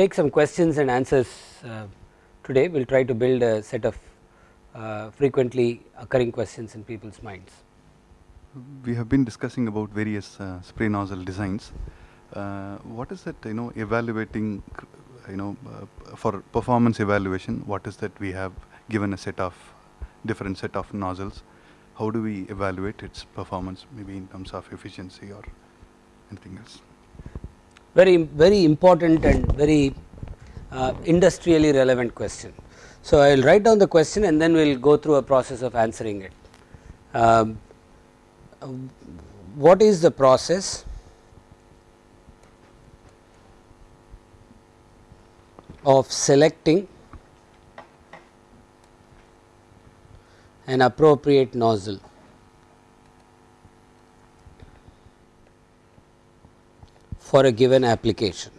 take some questions and answers uh, today. We will try to build a set of uh, frequently occurring questions in people's minds. We have been discussing about various uh, spray nozzle designs. Uh, what is that you know evaluating you know uh, for performance evaluation what is that we have given a set of different set of nozzles how do we evaluate its performance maybe in terms of efficiency or anything else very very important and very uh, industrially relevant question. So, I will write down the question and then we will go through a process of answering it. Um, what is the process of selecting an appropriate nozzle for a given application.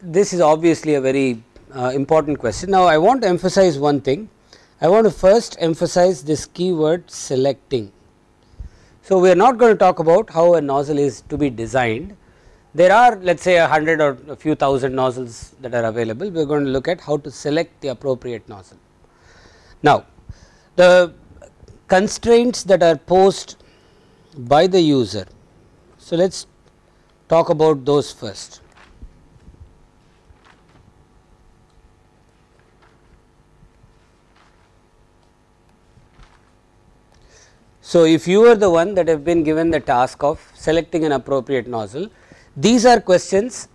This is obviously a very uh, important question. Now, I want to emphasize one thing. I want to first emphasize this keyword selecting. So, we are not going to talk about how a nozzle is to be designed. There are let us say a hundred or a few thousand nozzles that are available. We are going to look at how to select the appropriate nozzle. Now, the constraints that are posed by the user. So, let us talk about those first. So, if you are the one that have been given the task of selecting an appropriate nozzle, these are questions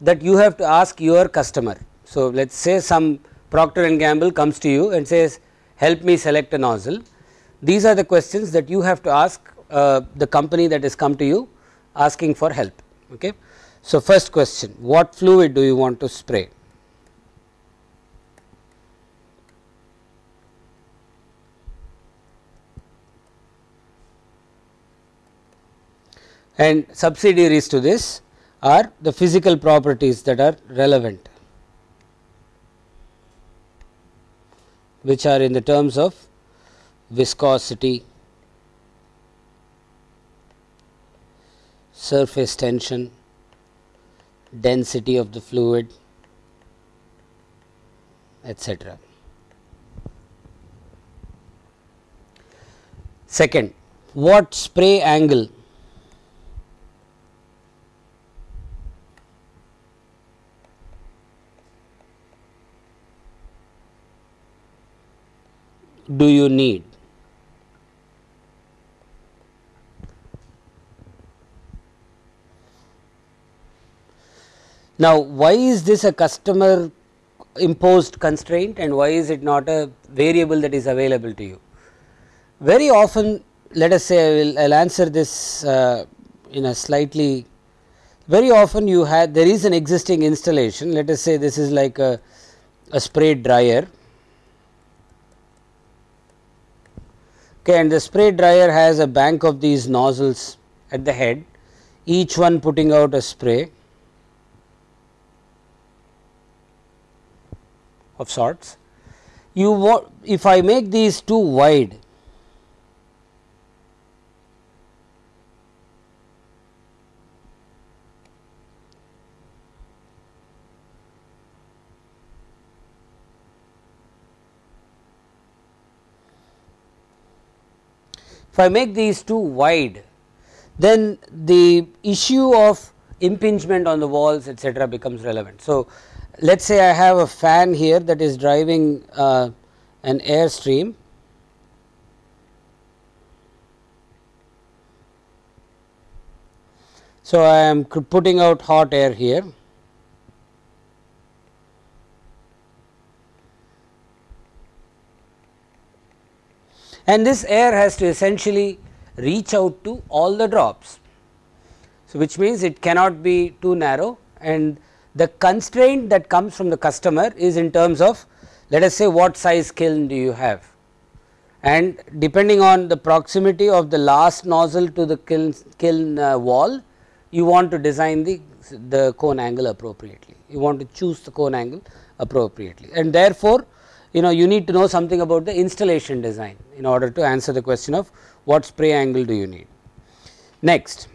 that you have to ask your customer. So, let us say some Procter and Gamble comes to you and says help me select a nozzle. These are the questions that you have to ask uh, the company that has come to you asking for help. Okay. So, first question what fluid do you want to spray? And subsidiaries to this are the physical properties that are relevant which are in the terms of viscosity, surface tension, density of the fluid etc. Second, what spray angle do you need? Now, why is this a customer imposed constraint and why is it not a variable that is available to you? Very often let us say I will I'll answer this uh, in a slightly very often you have there is an existing installation let us say this is like a, a spray dryer okay, and the spray dryer has a bank of these nozzles at the head each one putting out a spray of sorts. You if I make these too wide I make these too wide then the issue of impingement on the walls etc., becomes relevant. So, let us say I have a fan here that is driving uh, an air stream So, I am putting out hot air here and this air has to essentially reach out to all the drops. So, which means it cannot be too narrow and the constraint that comes from the customer is in terms of let us say what size kiln do you have? And depending on the proximity of the last nozzle to the kiln, kiln uh, wall you want to design the, the cone angle appropriately. You want to choose the cone angle appropriately. And therefore, you know you need to know something about the installation design in order to answer the question of what spray angle do you need. Next,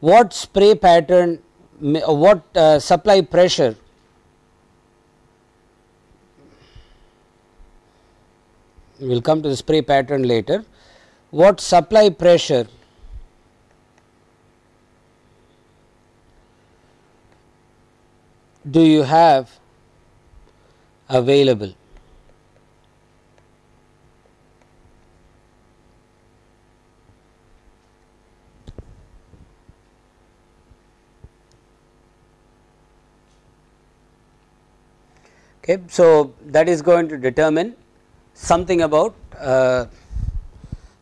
what spray pattern uh, what uh, supply pressure we will come to the spray pattern later what supply pressure do you have available Okay. So, that is going to determine something about uh,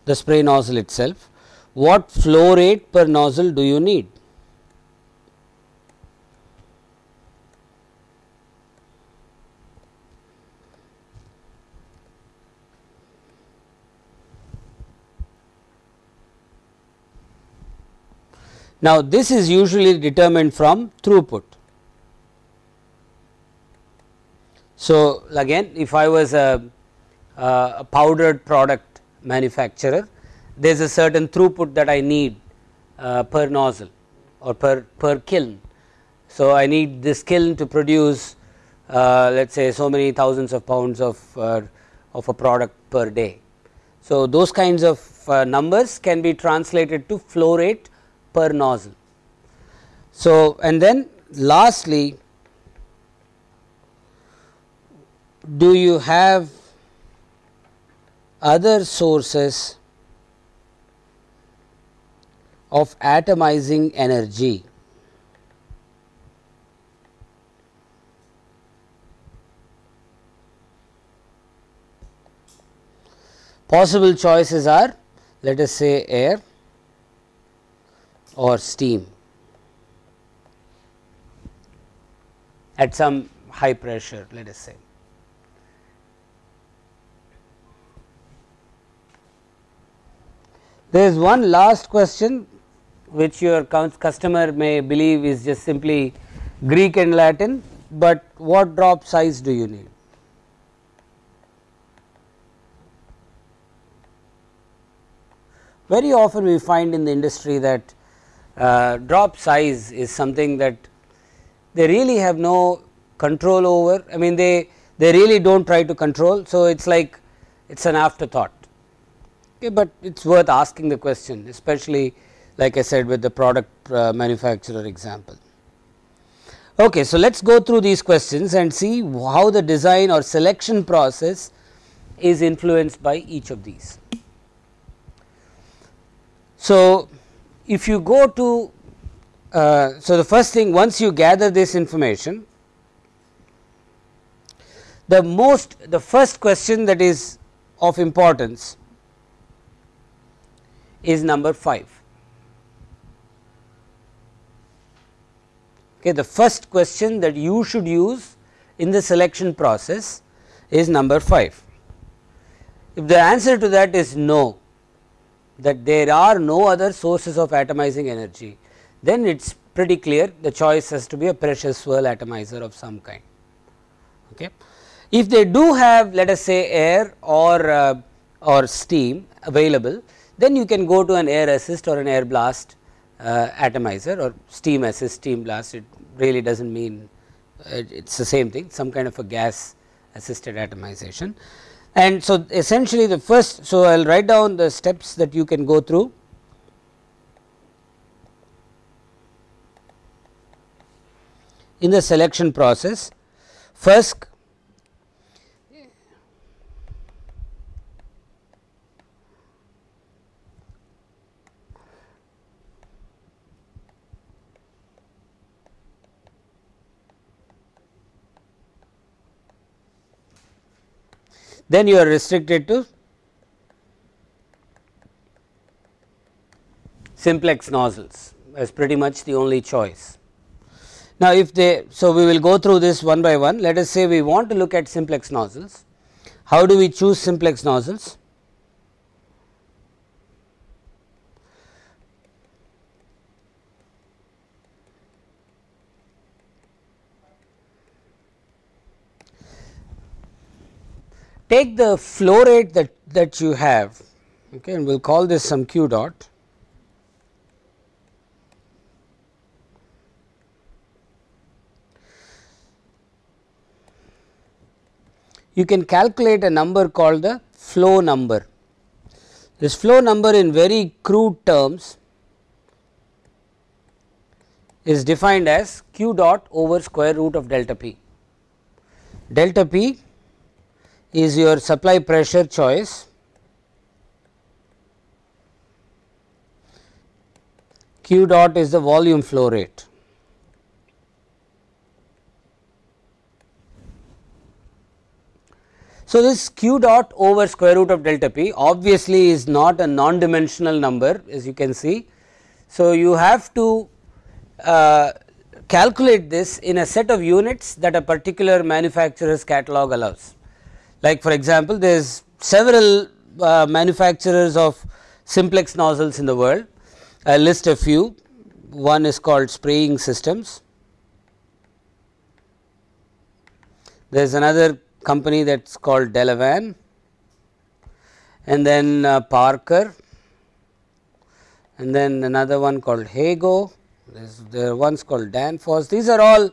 the spray nozzle itself. What flow rate per nozzle do you need? Now, this is usually determined from throughput. So, again if I was a, a powdered product manufacturer there is a certain throughput that I need uh, per nozzle or per, per kiln. So, I need this kiln to produce uh, let us say so many thousands of pounds of, uh, of a product per day. So, those kinds of uh, numbers can be translated to flow rate per nozzle. So, and then lastly do you have other sources of atomizing energy? Possible choices are let us say air or steam at some high pressure let us say. There is one last question which your customer may believe is just simply Greek and Latin, but what drop size do you need? Very often we find in the industry that uh, drop size is something that they really have no control over. I mean they they really do not try to control. So, it is like it is an afterthought okay, but it is worth asking the question especially like I said with the product uh, manufacturer example. Okay, so let us go through these questions and see how the design or selection process is influenced by each of these. So, if you go to uh, so the first thing once you gather this information the most the first question that is of importance is number 5. Okay, the first question that you should use in the selection process is number 5. If the answer to that is no, that there are no other sources of atomizing energy, then it is pretty clear the choice has to be a pressure swirl atomizer of some kind. Okay. If they do have let us say air or uh, or steam available, then you can go to an air assist or an air blast uh, atomizer or steam assist steam blast it really does not mean uh, it is the same thing some kind of a gas assisted atomization. And so, essentially the first so I will write down the steps that you can go through in the selection process. First then you are restricted to simplex nozzles as pretty much the only choice. Now, if they so we will go through this one by one let us say we want to look at simplex nozzles. How do we choose simplex nozzles? Take the flow rate that, that you have okay, and we will call this some q dot you can calculate a number called the flow number. This flow number in very crude terms is defined as q dot over square root of delta p. Delta p is your supply pressure choice q dot is the volume flow rate. So, this q dot over square root of delta p obviously is not a non dimensional number as you can see. So, you have to uh, calculate this in a set of units that a particular manufacturer's catalog allows. Like for example, there is several uh, manufacturers of simplex nozzles in the world. I list a few. One is called spraying systems. There is another company that is called Delavan and then uh, Parker and then another one called Hago, there are ones called Danfoss. These are all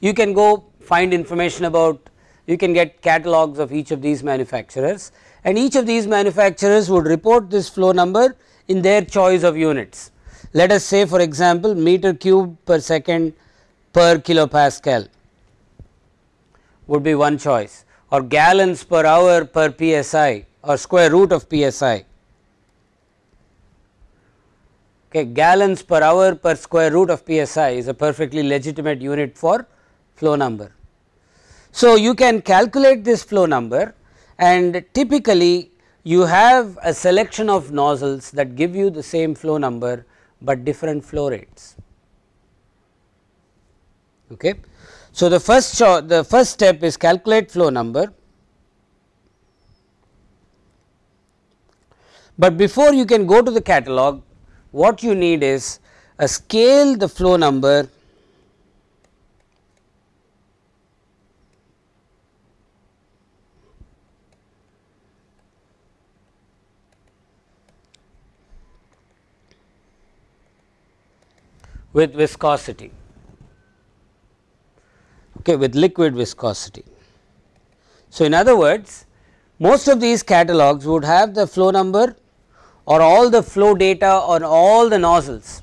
you can go find information about you can get catalogs of each of these manufacturers and each of these manufacturers would report this flow number in their choice of units. Let us say for example, meter cube per second per kilopascal would be one choice or gallons per hour per psi or square root of psi. Okay, gallons per hour per square root of psi is a perfectly legitimate unit for flow number. So, you can calculate this flow number and typically you have a selection of nozzles that give you the same flow number, but different flow rates. Okay. So, the first the first step is calculate flow number, but before you can go to the catalog what you need is a scale the flow number with viscosity okay, with liquid viscosity. So, in other words most of these catalogs would have the flow number or all the flow data on all the nozzles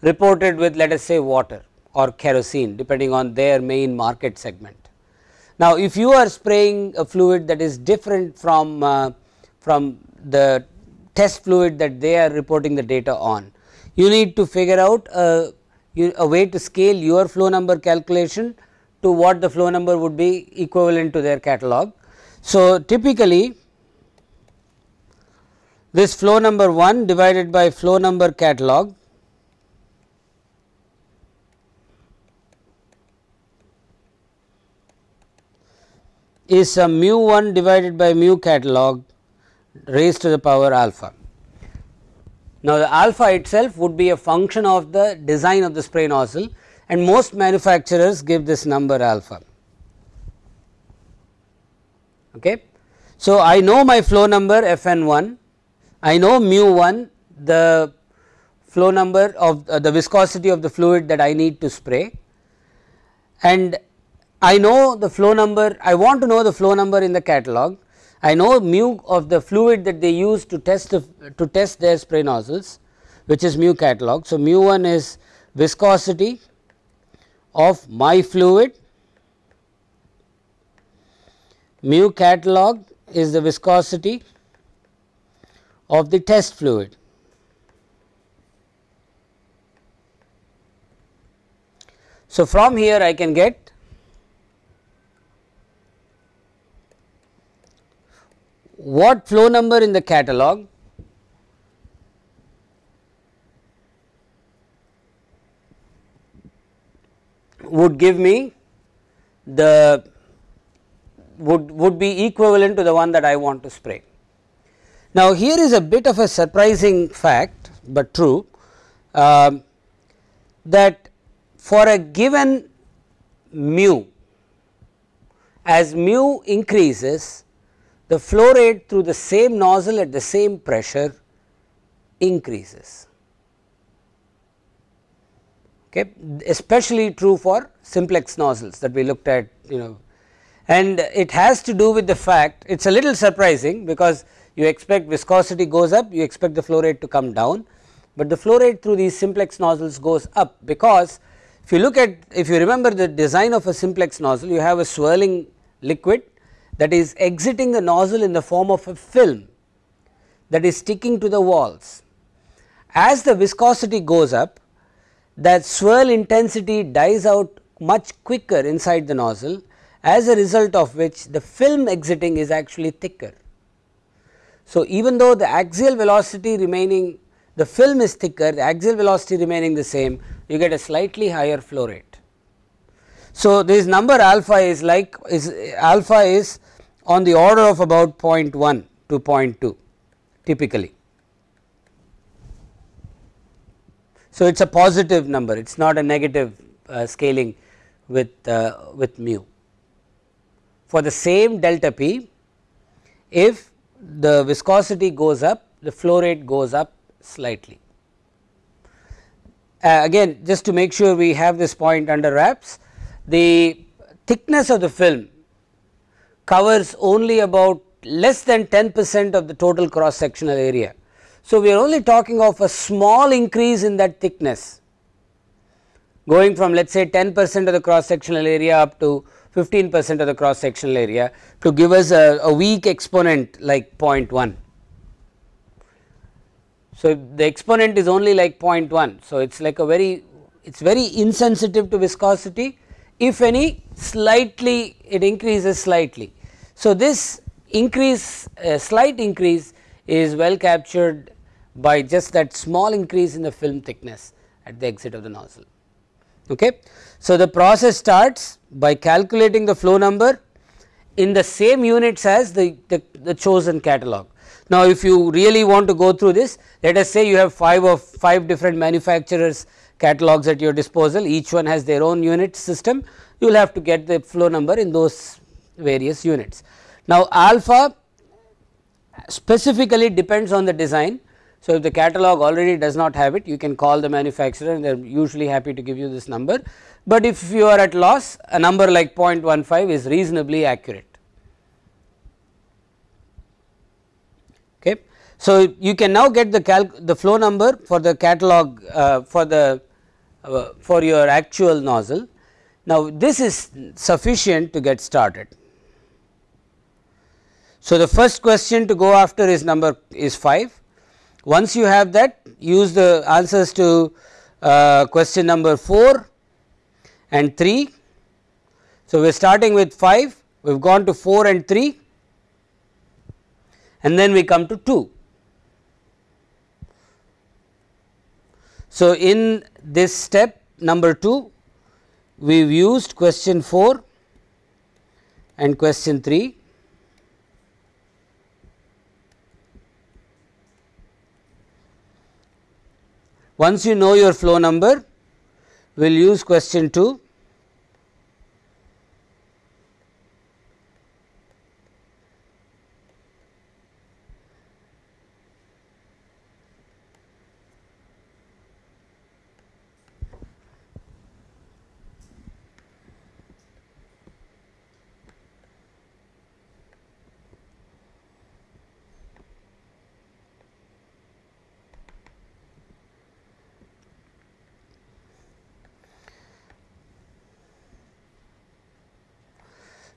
reported with let us say water or kerosene depending on their main market segment. Now, if you are spraying a fluid that is different from uh, from the test fluid that they are reporting the data on, you need to figure out a a way to scale your flow number calculation to what the flow number would be equivalent to their catalog. So, typically this flow number 1 divided by flow number catalog is a mu 1 divided by mu catalog raised to the power alpha. Now, the alpha itself would be a function of the design of the spray nozzle and most manufacturers give this number alpha. Okay. So, I know my flow number f n 1, I know mu 1 the flow number of uh, the viscosity of the fluid that I need to spray and I know the flow number I want to know the flow number in the catalog I know mu of the fluid that they use to test the, to test their spray nozzles which is mu catalog. So, mu 1 is viscosity of my fluid, mu catalog is the viscosity of the test fluid. So, from here I can get what flow number in the catalog would give me the would would be equivalent to the one that I want to spray. Now, here is a bit of a surprising fact, but true um, that for a given mu as mu increases the flow rate through the same nozzle at the same pressure increases. Okay? Especially true for simplex nozzles that we looked at you know. And it has to do with the fact it is a little surprising because you expect viscosity goes up you expect the flow rate to come down, but the flow rate through these simplex nozzles goes up because if you look at if you remember the design of a simplex nozzle you have a swirling liquid that is exiting the nozzle in the form of a film that is sticking to the walls. As the viscosity goes up that swirl intensity dies out much quicker inside the nozzle as a result of which the film exiting is actually thicker. So, even though the axial velocity remaining the film is thicker the axial velocity remaining the same you get a slightly higher flow rate. So, this number alpha is like is alpha is on the order of about 0.1 to 0.2 typically. So, it is a positive number it is not a negative uh, scaling with uh, with mu. For the same delta p if the viscosity goes up the flow rate goes up slightly. Uh, again just to make sure we have this point under wraps the thickness of the film covers only about less than 10 percent of the total cross sectional area so, we are only talking of a small increase in that thickness going from let us say 10 percent of the cross sectional area up to 15 percent of the cross sectional area to give us a, a weak exponent like 0.1. So, the exponent is only like 0.1. So, it is like a very it is very insensitive to viscosity if any slightly it increases slightly. So, this increase uh, slight increase is well captured by just that small increase in the film thickness at the exit of the nozzle. Okay. So, the process starts by calculating the flow number in the same units as the, the, the, chosen catalog. Now, if you really want to go through this let us say you have 5 of 5 different manufacturers catalogs at your disposal each one has their own unit system you will have to get the flow number in those various units. Now, alpha specifically depends on the design. So, if the catalog already does not have it you can call the manufacturer and they are usually happy to give you this number, but if you are at loss a number like 0.15 is reasonably accurate. Okay. So, you can now get the the flow number for the catalog uh, for the uh, for your actual nozzle. Now, this is sufficient to get started. So, the first question to go after is number is 5. Once you have that use the answers to uh, question number 4 and 3. So, we are starting with 5 we have gone to 4 and 3 and then we come to 2. So, in this step number 2 we have used question 4 and question 3 Once you know your flow number, we will use question 2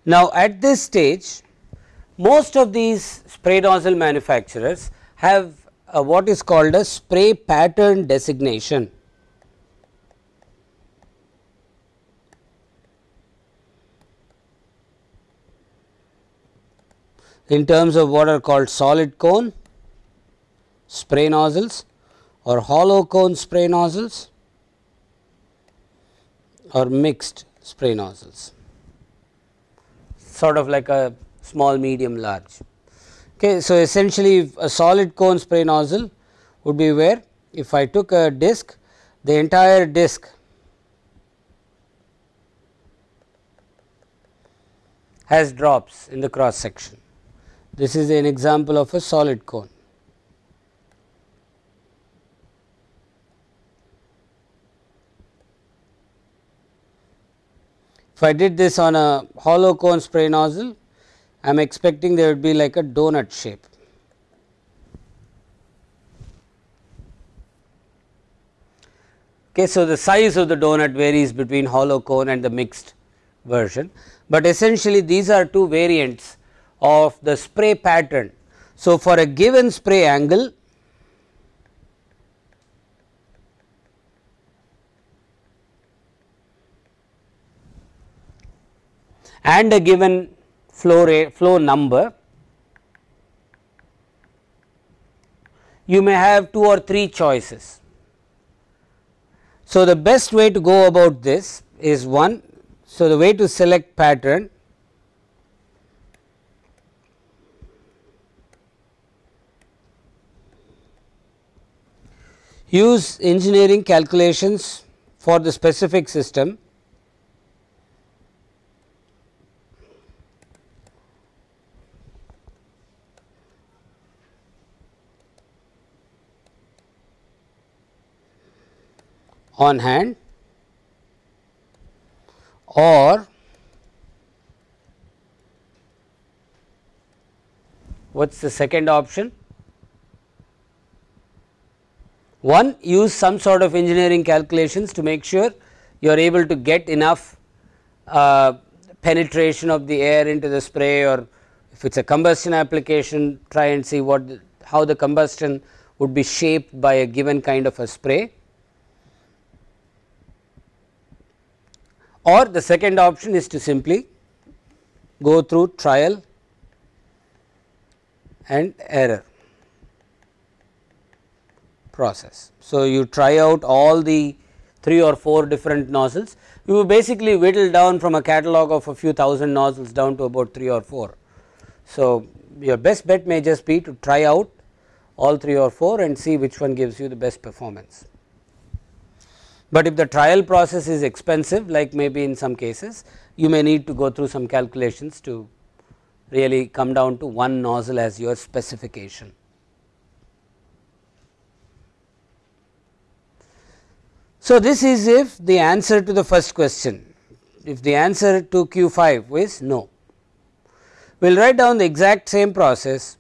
Now, at this stage most of these spray nozzle manufacturers have uh, what is called a spray pattern designation. in terms of what are called solid cone spray nozzles or hollow cone spray nozzles or mixed spray nozzles sort of like a small, medium, large. Okay, so, essentially a solid cone spray nozzle would be where if I took a disc the entire disc has drops in the cross section. This is an example of a solid cone. If I did this on a hollow cone spray nozzle, I am expecting there would be like a donut shape. Okay, so, the size of the donut varies between hollow cone and the mixed version, but essentially these are two variants of the spray pattern. So, for a given spray angle and a given flow rate flow number you may have two or three choices so, the best way to go about this is one. So, the way to select pattern use engineering calculations for the specific system on hand or what is the second option? One use some sort of engineering calculations to make sure you are able to get enough uh, penetration of the air into the spray or if it is a combustion application try and see what how the combustion would be shaped by a given kind of a spray or the second option is to simply go through trial and error process. So, you try out all the 3 or 4 different nozzles, you basically whittle down from a catalog of a few thousand nozzles down to about 3 or 4. So, your best bet may just be to try out all 3 or 4 and see which one gives you the best performance. But if the trial process is expensive like maybe in some cases you may need to go through some calculations to really come down to one nozzle as your specification. So, this is if the answer to the first question, if the answer to Q 5 is no. We will write down the exact same process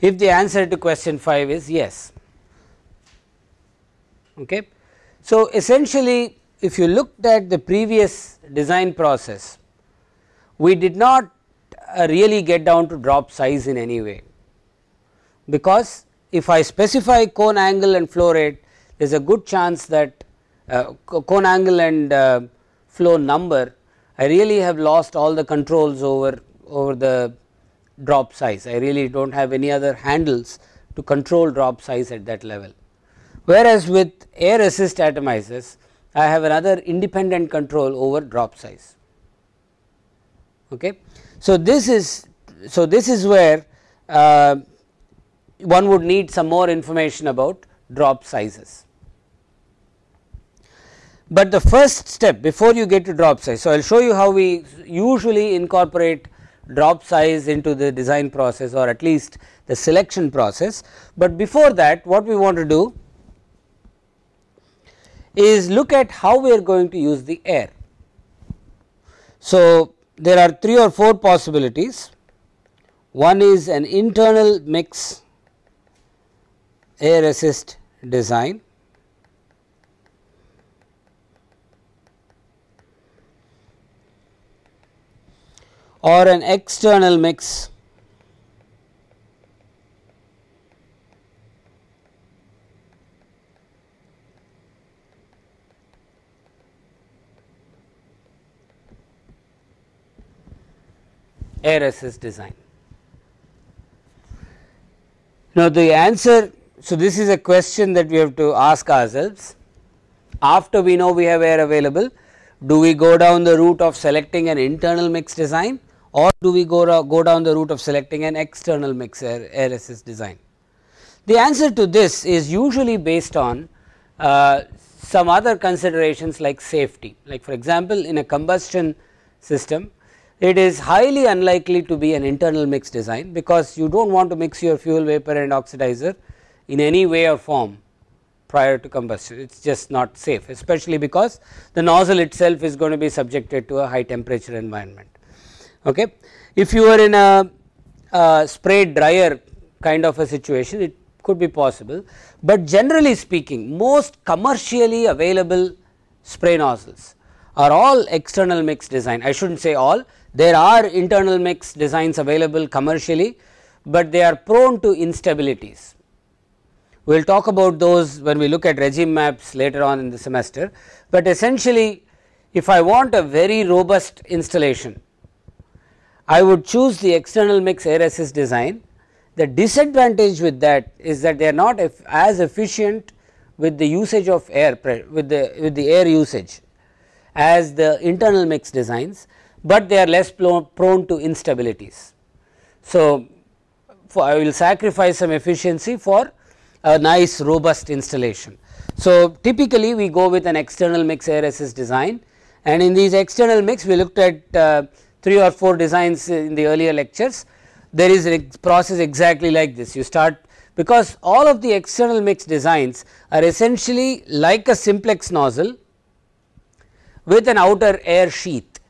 if the answer to question 5 is yes. Okay. So, essentially if you looked at the previous design process, we did not uh, really get down to drop size in any way, because if I specify cone angle and flow rate there is a good chance that uh, cone angle and uh, flow number I really have lost all the controls over over the drop size. I really do not have any other handles to control drop size at that level. Whereas, with air assist atomizers I have another independent control over drop size. Okay. So, this is so this is where uh, one would need some more information about drop sizes. But the first step before you get to drop size. So, I will show you how we usually incorporate drop size into the design process or at least the selection process. But before that what we want to do is look at how we are going to use the air. So, there are 3 or 4 possibilities. One is an internal mix air assist design. Or an external mix. Air assist design. Now, the answer so this is a question that we have to ask ourselves. After we know we have air available do we go down the route of selecting an internal mix design or do we go, go down the route of selecting an external mix air, air assist design? The answer to this is usually based on uh, some other considerations like safety. Like for example, in a combustion system, it is highly unlikely to be an internal mix design, because you do not want to mix your fuel vapor and oxidizer in any way or form prior to combustion. It is just not safe, especially because the nozzle itself is going to be subjected to a high temperature environment. Okay. If you are in a, a spray dryer kind of a situation, it could be possible, but generally speaking most commercially available spray nozzles are all external mix design. I should not say all, there are internal mix designs available commercially, but they are prone to instabilities. We will talk about those when we look at regime maps later on in the semester, but essentially if I want a very robust installation, I would choose the external mix air assist design. The disadvantage with that is that they are not as efficient with the usage of air with the with the air usage as the internal mix designs, but they are less prone to instabilities. So, I will sacrifice some efficiency for a nice robust installation. So, typically we go with an external mix air assist design and in these external mix we looked at uh, 3 or 4 designs in the earlier lectures. There is a process exactly like this you start because all of the external mix designs are essentially like a simplex nozzle with an outer air sheath.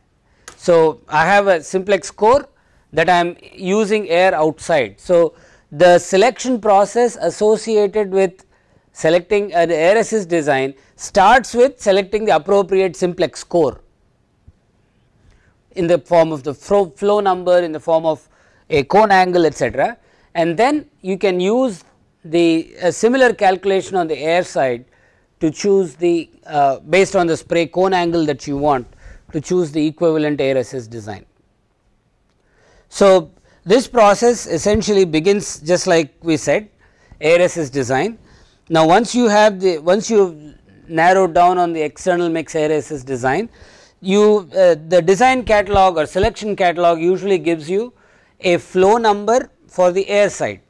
So, I have a simplex core that I am using air outside. So, the selection process associated with selecting an air assist design starts with selecting the appropriate simplex core in the form of the flow, number in the form of a cone angle etc. and then you can use the similar calculation on the air side to choose the uh, based on the spray cone angle that you want to choose the equivalent air assist design. So, this process essentially begins just like we said air assist design. Now, once you have the once you narrowed down on the external mix air assist design, you uh, the design catalog or selection catalog usually gives you a flow number for the air side.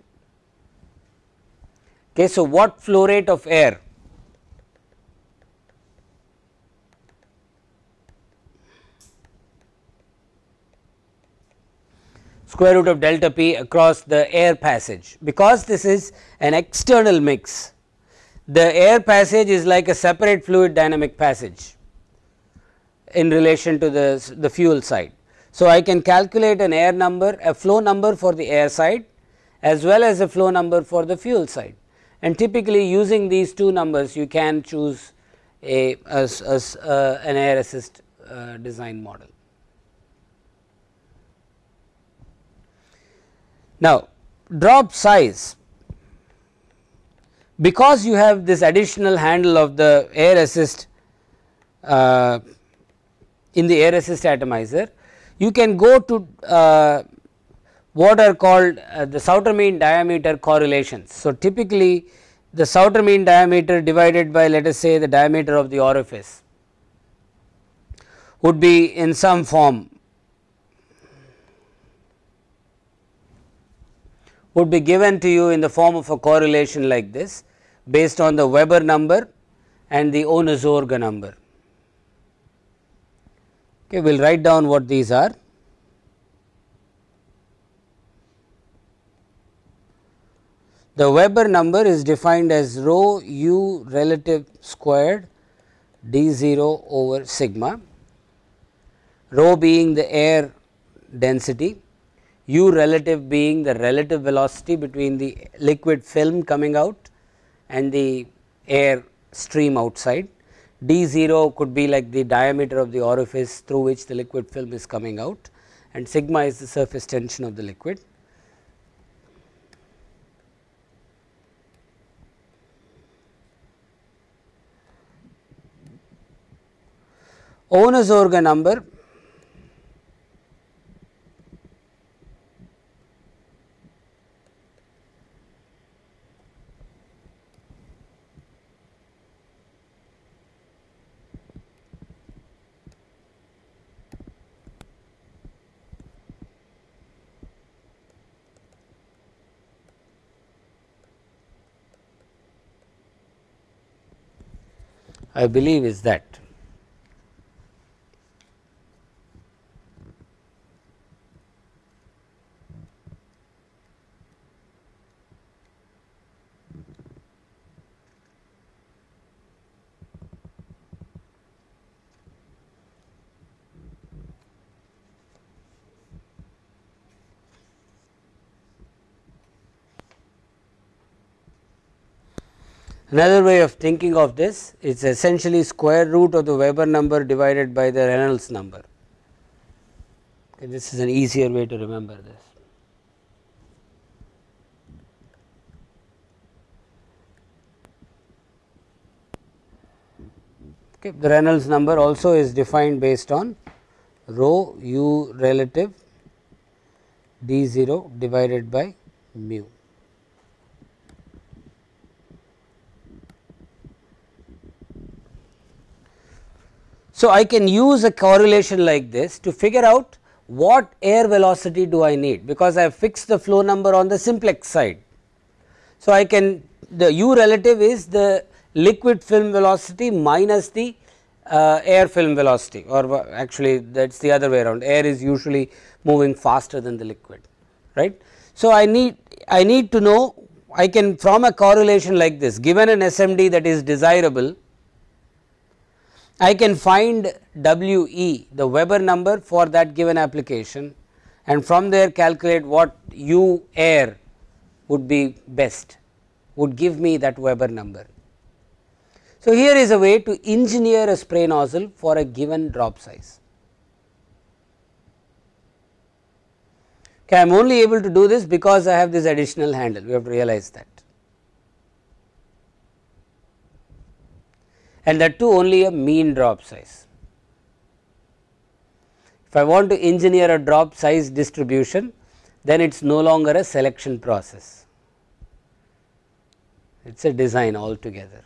Okay, so, what flow rate of air? Square root of delta p across the air passage. Because this is an external mix the air passage is like a separate fluid dynamic passage in relation to the, the fuel side. So, I can calculate an air number a flow number for the air side as well as a flow number for the fuel side and typically using these two numbers you can choose a, an air assist uh, design model. Now, drop size because you have this additional handle of the air assist uh, in the air assist atomizer, you can go to uh, what are called uh, the Sauter mean diameter correlations. So, typically the Sauter mean diameter divided by let us say the diameter of the orifice would be in some form would be given to you in the form of a correlation like this based on the Weber number and the Ohnesorge number. Okay, we will write down what these are. The Weber number is defined as rho u relative squared d 0 over sigma, rho being the air density u relative being the relative velocity between the liquid film coming out and the air stream outside. D 0 could be like the diameter of the orifice through which the liquid film is coming out and sigma is the surface tension of the liquid. Ohnesorge number I believe is that. Another way of thinking of this is essentially square root of the Weber number divided by the Reynolds number. Okay, this is an easier way to remember this. Okay, the Reynolds number also is defined based on rho u relative d 0 divided by mu. So, I can use a correlation like this to figure out what air velocity do I need because I have fixed the flow number on the simplex side. So, I can the u relative is the liquid film velocity minus the uh, air film velocity or actually that is the other way around air is usually moving faster than the liquid right. So, I need I need to know I can from a correlation like this given an SMD that is desirable I can find W e the Weber number for that given application and from there calculate what U air would be best would give me that Weber number. So, here is a way to engineer a spray nozzle for a given drop size. Okay, I am only able to do this because I have this additional handle we have to realize that. And that too only a mean drop size. If I want to engineer a drop size distribution, then it is no longer a selection process, it is a design altogether.